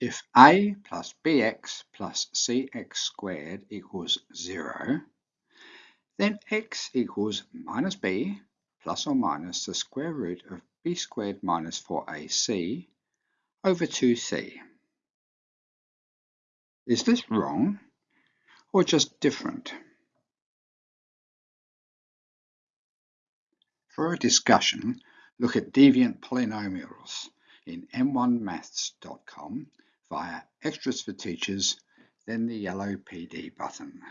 If a plus bx plus cx squared equals 0, then x equals minus b plus or minus the square root of b squared minus 4ac over 2c. Is this wrong or just different? For a discussion, look at deviant polynomials in m1maths.com via Extras for Teachers, then the yellow PD button.